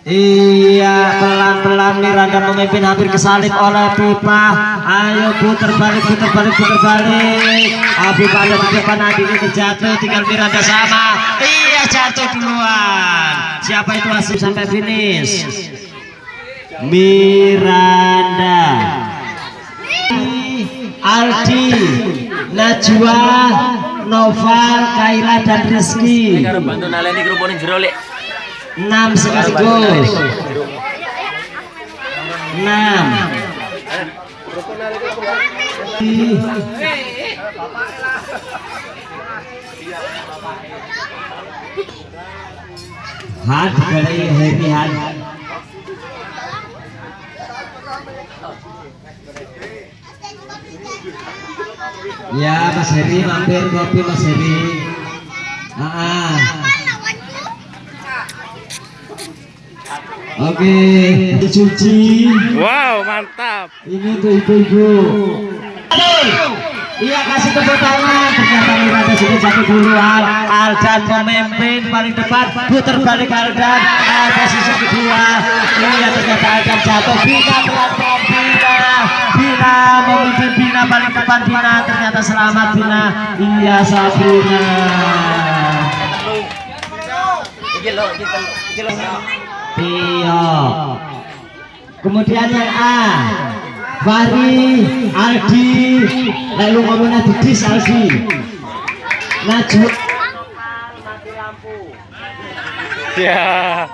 Iya pelan-pelan Miranda memimpin hampir kesalip oleh Pipa. Ayo putar balik putar balik putar balik. Ah, Pipa ada di depan Adi terjatuh tinggal Miranda sama. Iya jatuh duluan. Siapa itu hasil sampai finish? Miranda. Aldi Najwa Noval Kaila dan Rizky. Karo bantu kerupuk jero lek. 6 sekaligus 6 Had kali happy had Ya Mas Heri mampir kopi Mas Heri ah, Oke, dicuci. Wow, mantap. Ini tuh ibu-ibu. Iya kasih tepuk tangan. Ternyata Miranda sudah jatuh duluan. Aldan memimpin paling depan. Putar balik Aldan. Ah, posisi kedua. Iya ternyata Aldan jatuh. Bina pelan-pelan Bina. Bina memimpin Bina paling depan Bina. Ternyata selamat Bina. Iya Sabrina. Iki lho, iki. Tio. Kemudian yang A. Fahri, Aldi, lalu ngomongnya Didis Aldi. Najwa. Ya.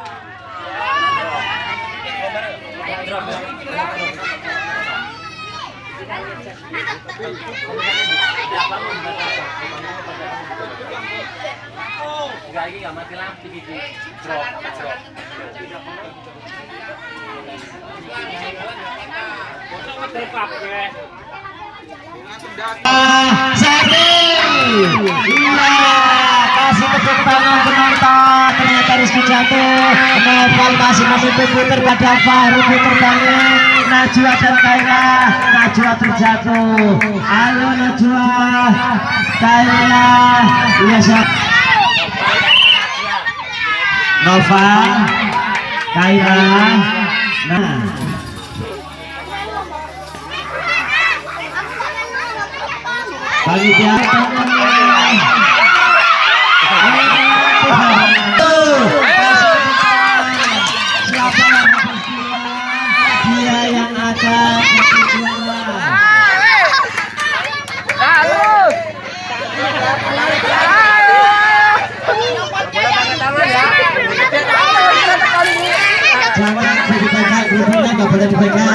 Sari. Iya, kasih tepuk tangan penonton. Ternyata Rizky jatuh. Noval masih memimpin putar pada Fahri putar balik. Najwa dan Kaila. Najwa terjatuh. Ayo Najwa. Kaila. Iya siap. Noval. Kaila. Nah. Panitia dia yang akan jangan dipegang grupnya nggak boleh dipegang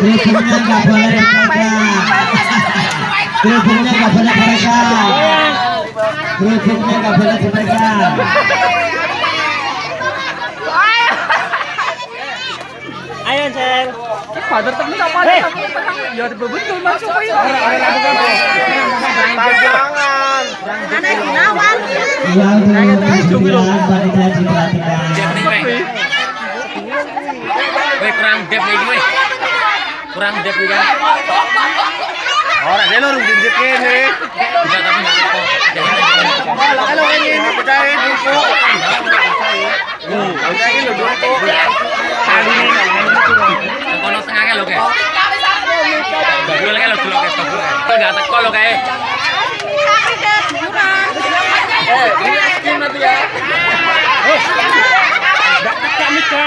grupnya nggak boleh dipegang grupnya nggak boleh dipegang grupnya nggak boleh dipegang Ayo, Cel. Father temen sama dia ya betul masuk ayo Pajangan. Anak Gunawan. yang diperhatikan panitia diperhatikan Weh kurang dep iki weh. Kurang dep iki kan. Ora dia lurus jinjit. Enggak tapi enggak teko. Halo ini percaya. Hmm, percaya lu duku. Kali ini kono tengah lho kayak. Bagul kayak lho dulu kayak bagul. Enggak teko lho kayak. Eh, ini nanti ya. Enggak teka mikir.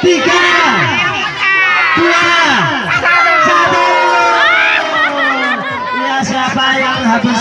Tiga.